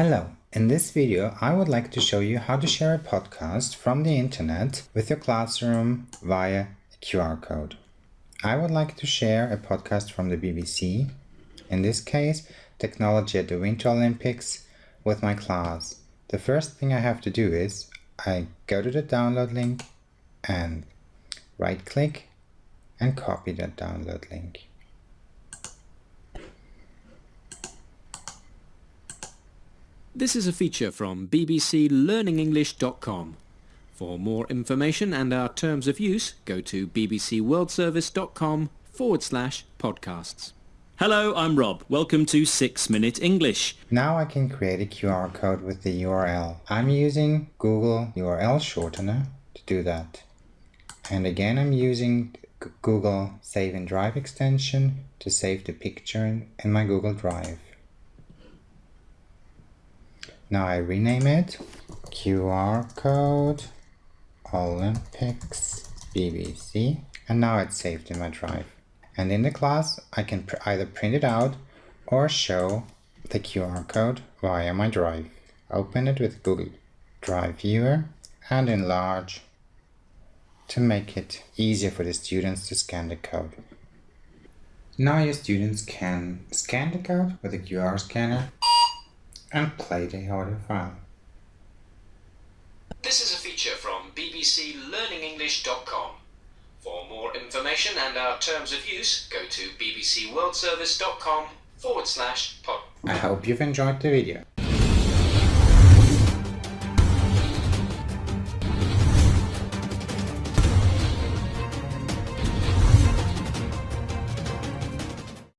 Hello, in this video I would like to show you how to share a podcast from the internet with your classroom via a QR code. I would like to share a podcast from the BBC, in this case Technology at the Winter Olympics, with my class. The first thing I have to do is I go to the download link and right click and copy that download link. This is a feature from bbclearningenglish.com. For more information and our terms of use, go to bbcworldservice.com forward slash podcasts. Hello, I'm Rob. Welcome to 6 Minute English. Now I can create a QR code with the URL. I'm using Google URL shortener to do that. And again, I'm using Google Save and Drive extension to save the picture in, in my Google Drive. Now I rename it QR code Olympics BBC and now it's saved in my drive. And in the class I can pr either print it out or show the QR code via my drive. Open it with Google Drive Viewer and enlarge to make it easier for the students to scan the code. Now your students can scan the code with a QR scanner and play the audio file. This is a feature from bbclearningenglish.com. For more information and our terms of use, go to bbcworldservice.com forward slash pod. I hope you've enjoyed the video.